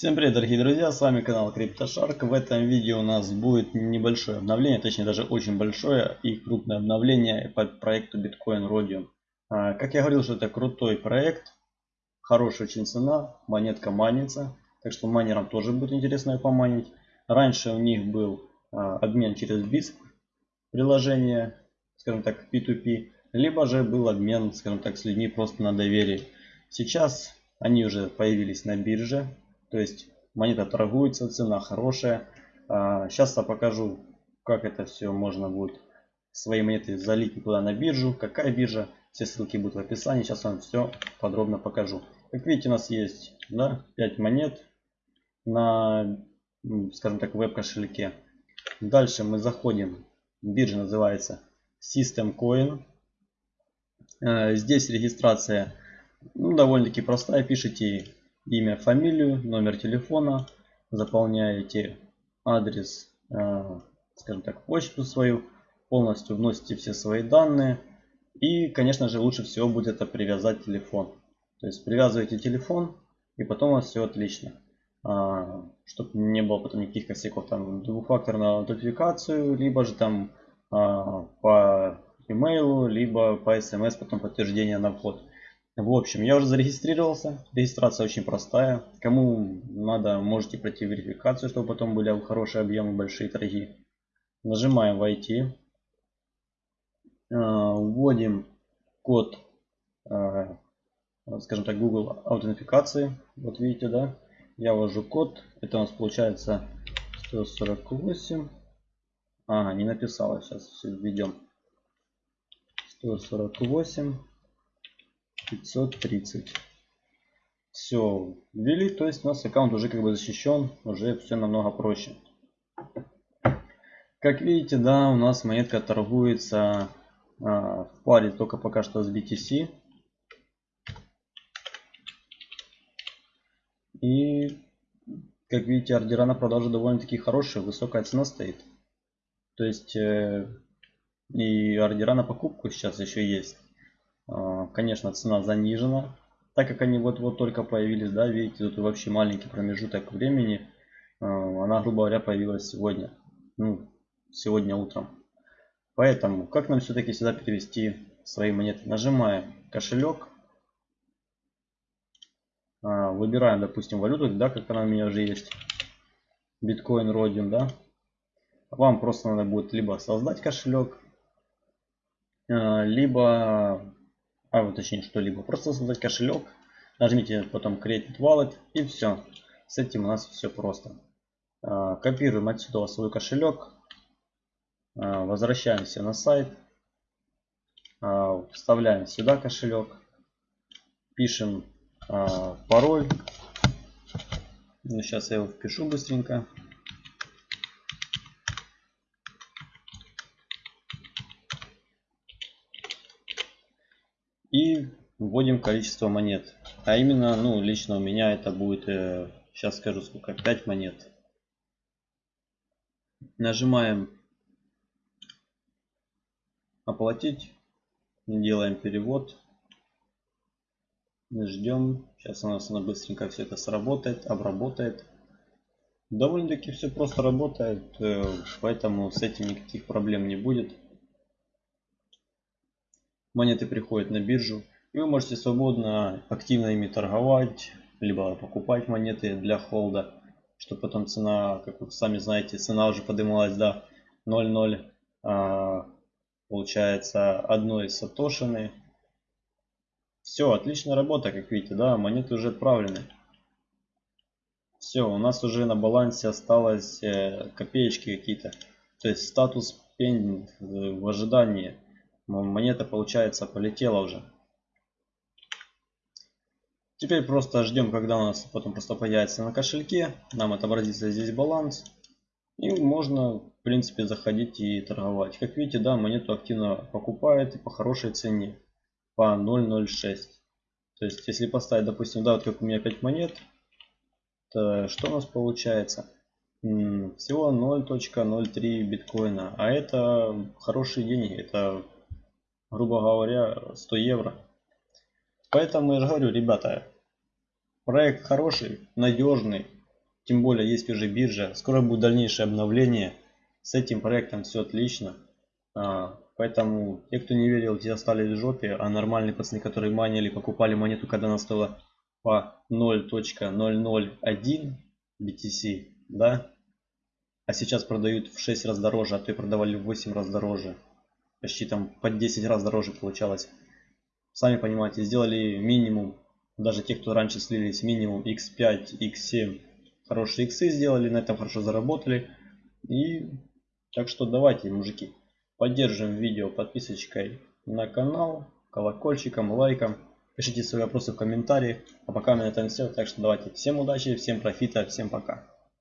Всем привет дорогие друзья, с вами канал CryptoShark. В этом видео у нас будет небольшое обновление, точнее даже очень большое и крупное обновление по проекту Bitcoin Rhodium. А, как я говорил, что это крутой проект, хорошая очень цена, монетка манится, так что майнерам тоже будет интересно ее поманить. Раньше у них был а, обмен через BISC приложение, скажем так P2P, либо же был обмен, скажем так, с людьми просто на доверие. Сейчас они уже появились на бирже, то есть монета торгуется, цена хорошая. Сейчас а, я покажу, как это все можно будет свои монеты залить туда на биржу. Какая биржа, все ссылки будут в описании. Сейчас вам все подробно покажу. Как видите, у нас есть да, 5 монет на, скажем так, веб-кошельке. Дальше мы заходим. Биржа называется System Coin. А, здесь регистрация ну, довольно-таки простая. Пишите имя, фамилию, номер телефона, заполняете адрес, э, скажем так, почту свою, полностью вносите все свои данные. И, конечно же, лучше всего будет это привязать телефон. То есть привязываете телефон, и потом у вас все отлично. А, чтобы не было потом никаких косяков, там двухфакторную аутентификацию, либо же там а, по имейлу, либо по смс потом подтверждение на вход. В общем, я уже зарегистрировался. Регистрация очень простая. Кому надо, можете пройти верификацию, чтобы потом были хорошие объемы, большие торги. Нажимаем «Войти». А, вводим код, а, скажем так, Google аутентификации. Вот видите, да? Я ввожу код. Это у нас получается 148. Ага, не написала. Сейчас все введем. 148. 530. Все, ввели, то есть у нас аккаунт уже как бы защищен, уже все намного проще. Как видите, да, у нас монетка торгуется а, в паре только пока что с BTC. И, как видите, ордера на продажу довольно-таки хорошие, высокая цена стоит. То есть, э, и ордера на покупку сейчас еще есть. А, конечно, цена занижена, так как они вот-вот только появились, да, видите, тут вообще маленький промежуток времени. А, она, грубо говоря, появилась сегодня, ну, сегодня утром. Поэтому, как нам все-таки сюда перевести свои монеты? Нажимаем кошелек, а, выбираем, допустим, валюту, да, как она у меня уже есть, биткоин родин, да. Вам просто надо будет либо создать кошелек, либо а вот точнее что-либо. Просто создать кошелек, нажмите потом Create Wallet и все. С этим у нас все просто. А, копируем отсюда свой кошелек, а, возвращаемся на сайт, а, вставляем сюда кошелек, пишем пароль. Ну, сейчас я его впишу быстренько. И вводим количество монет. А именно, ну, лично у меня это будет, э, сейчас скажу сколько, 5 монет. Нажимаем оплатить. Делаем перевод. Ждем. Сейчас у нас она быстренько все это сработает, обработает. Довольно-таки все просто работает, э, поэтому с этим никаких проблем не будет монеты приходят на биржу. И вы можете свободно, активно ими торговать, либо покупать монеты для холда. Чтобы потом цена, как вы сами знаете, цена уже поднималась до 0.0. А, получается одной сатошины. Все, отличная работа, как видите, да, монеты уже отправлены. Все, у нас уже на балансе осталось э, копеечки какие-то. То есть статус pending в ожидании монета получается полетела уже. Теперь просто ждем, когда у нас потом просто появится на кошельке. Нам отобразится здесь баланс. И можно, в принципе, заходить и торговать. Как видите, да, монету активно покупают и по хорошей цене. По 0.06. То есть, если поставить, допустим, да, вот как у меня 5 монет, то что у нас получается? Всего 0.03 биткоина. А это хорошие деньги. Это грубо говоря, 100 евро. Поэтому я же говорю, ребята, проект хороший, надежный, Тем более есть уже биржа. Скоро будет дальнейшее обновление. С этим проектом все отлично. А, поэтому те, кто не верил, те остались в жопе. А нормальные пацаны, которые манили, покупали монету, когда она стоила по 0.001 BTC, да, а сейчас продают в 6 раз дороже, а то и продавали в 8 раз дороже. Почти там по 10 раз дороже получалось. Сами понимаете, сделали минимум, даже те, кто раньше слились, минимум x5, x7, хорошие иксы сделали, на этом хорошо заработали. И так что давайте, мужики, поддержим видео подписочкой на канал, колокольчиком, лайком. Пишите свои вопросы в комментарии. А пока на этом все. Так что давайте всем удачи, всем профита, всем пока.